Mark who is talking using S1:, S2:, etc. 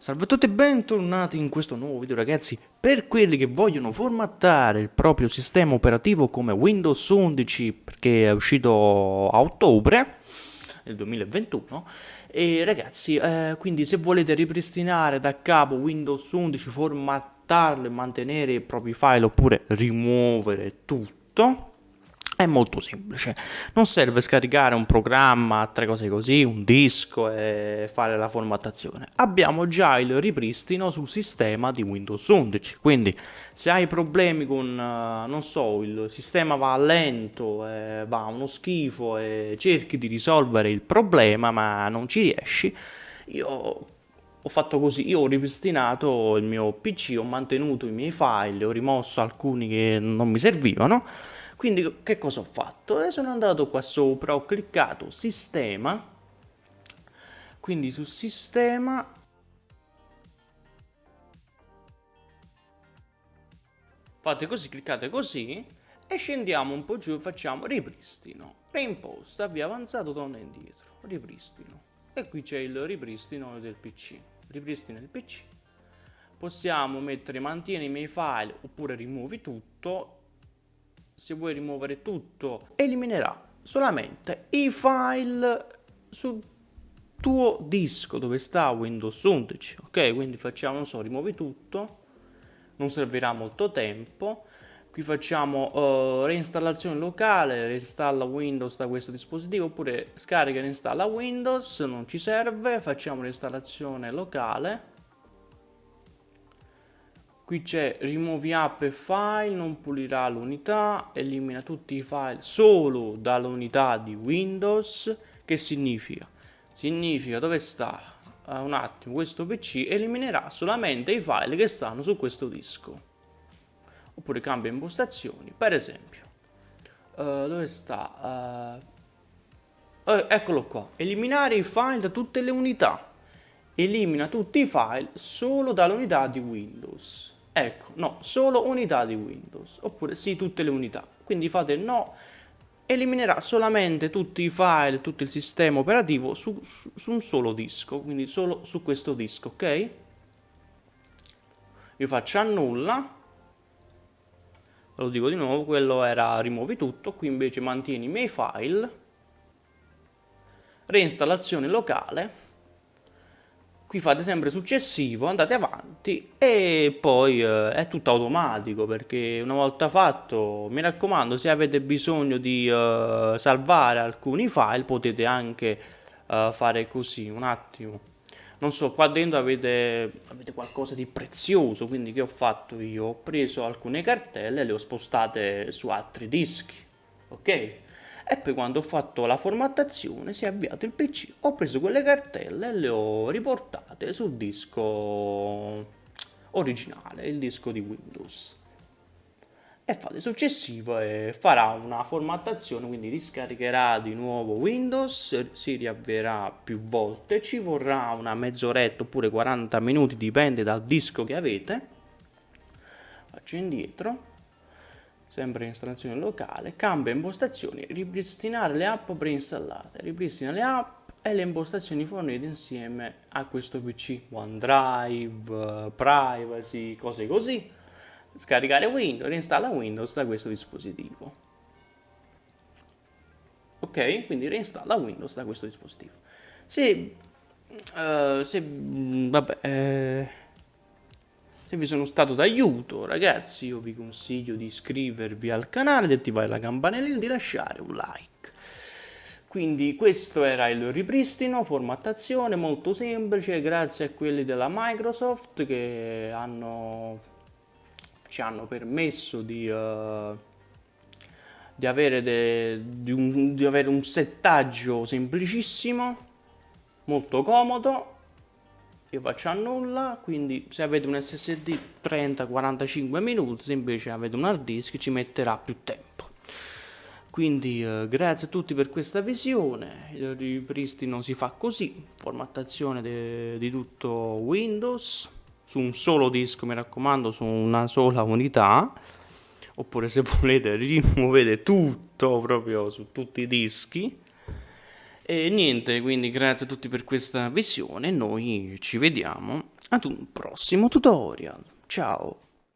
S1: Salve a tutti e bentornati in questo nuovo video ragazzi. Per quelli che vogliono formattare il proprio sistema operativo come Windows 11 Perché è uscito a ottobre del 2021 E ragazzi, eh, quindi se volete ripristinare da capo Windows 11 Formattarlo e mantenere i propri file oppure rimuovere tutto è molto semplice, non serve scaricare un programma, tre cose così, un disco e fare la formattazione. Abbiamo già il ripristino sul sistema di Windows 11, quindi se hai problemi con, eh, non so, il sistema va lento, eh, va uno schifo e cerchi di risolvere il problema ma non ci riesci, io ho fatto così, io ho ripristinato il mio PC, ho mantenuto i miei file, ho rimosso alcuni che non mi servivano quindi che cosa ho fatto? E sono andato qua sopra, ho cliccato sistema, quindi su sistema fate così, cliccate così e scendiamo un po' giù e facciamo ripristino, reimposta, via avanzato, torna indietro, ripristino e qui c'è il ripristino del PC, ripristino del PC. Possiamo mettere mantieni i miei file oppure rimuovi tutto se vuoi rimuovere tutto, eliminerà solamente i file sul tuo disco dove sta Windows 11, ok? Quindi facciamo, non so, rimuovi tutto, non servirà molto tempo. Qui facciamo uh, reinstallazione locale, reinstalla Windows da questo dispositivo, oppure scarica e reinstalla Windows, non ci serve, facciamo reinstallazione locale Qui c'è rimuovi app e file, non pulirà l'unità, elimina tutti i file solo dall'unità di Windows. Che significa? Significa dove sta uh, un attimo questo PC eliminerà solamente i file che stanno su questo disco. Oppure cambia impostazioni, per esempio. Uh, dove sta? Uh, eccolo qua. Eliminare i file da tutte le unità. Elimina tutti i file solo dall'unità di Windows. Ecco, no, solo unità di Windows, oppure sì, tutte le unità. Quindi fate no, eliminerà solamente tutti i file, tutto il sistema operativo su, su, su un solo disco, quindi solo su questo disco, ok? Io faccio annulla, lo dico di nuovo, quello era rimuovi tutto, qui invece mantieni i miei file, reinstallazione locale, qui fate sempre successivo, andate avanti e poi eh, è tutto automatico perché una volta fatto, mi raccomando, se avete bisogno di eh, salvare alcuni file potete anche eh, fare così, un attimo. Non so, qua dentro avete, avete qualcosa di prezioso, quindi che ho fatto io? Ho preso alcune cartelle e le ho spostate su altri dischi, ok? E poi quando ho fatto la formattazione si è avviato il PC, ho preso quelle cartelle e le ho riportate sul disco originale, il disco di Windows. E fate successivo e farà una formattazione, quindi riscaricherà di nuovo Windows, si riavvierà più volte, ci vorrà una mezz'oretta oppure 40 minuti, dipende dal disco che avete. Faccio indietro sempre in installazione locale, cambia impostazioni, ripristinare le app preinstallate, ripristina le app e le impostazioni fornite insieme a questo PC, OneDrive, privacy, cose così, scaricare Windows, reinstalla Windows da questo dispositivo. Ok, quindi reinstalla Windows da questo dispositivo. Se, uh, se vabbè, eh, se vi sono stato d'aiuto, ragazzi, io vi consiglio di iscrivervi al canale, di attivare la campanella e di lasciare un like. Quindi questo era il ripristino, formattazione molto semplice, grazie a quelli della Microsoft che hanno, ci hanno permesso di, uh, di, avere de, di, un, di avere un settaggio semplicissimo, molto comodo io faccio a nulla quindi se avete un SSD 30-45 minuti se invece avete un hard disk ci metterà più tempo. Quindi eh, grazie a tutti per questa visione. Il ripristino si fa così formattazione di tutto Windows su un solo disco mi raccomando su una sola unità. Oppure se volete rimuovete tutto proprio su tutti i dischi E niente, quindi grazie a tutti per questa visione, noi ci vediamo ad un prossimo tutorial. Ciao!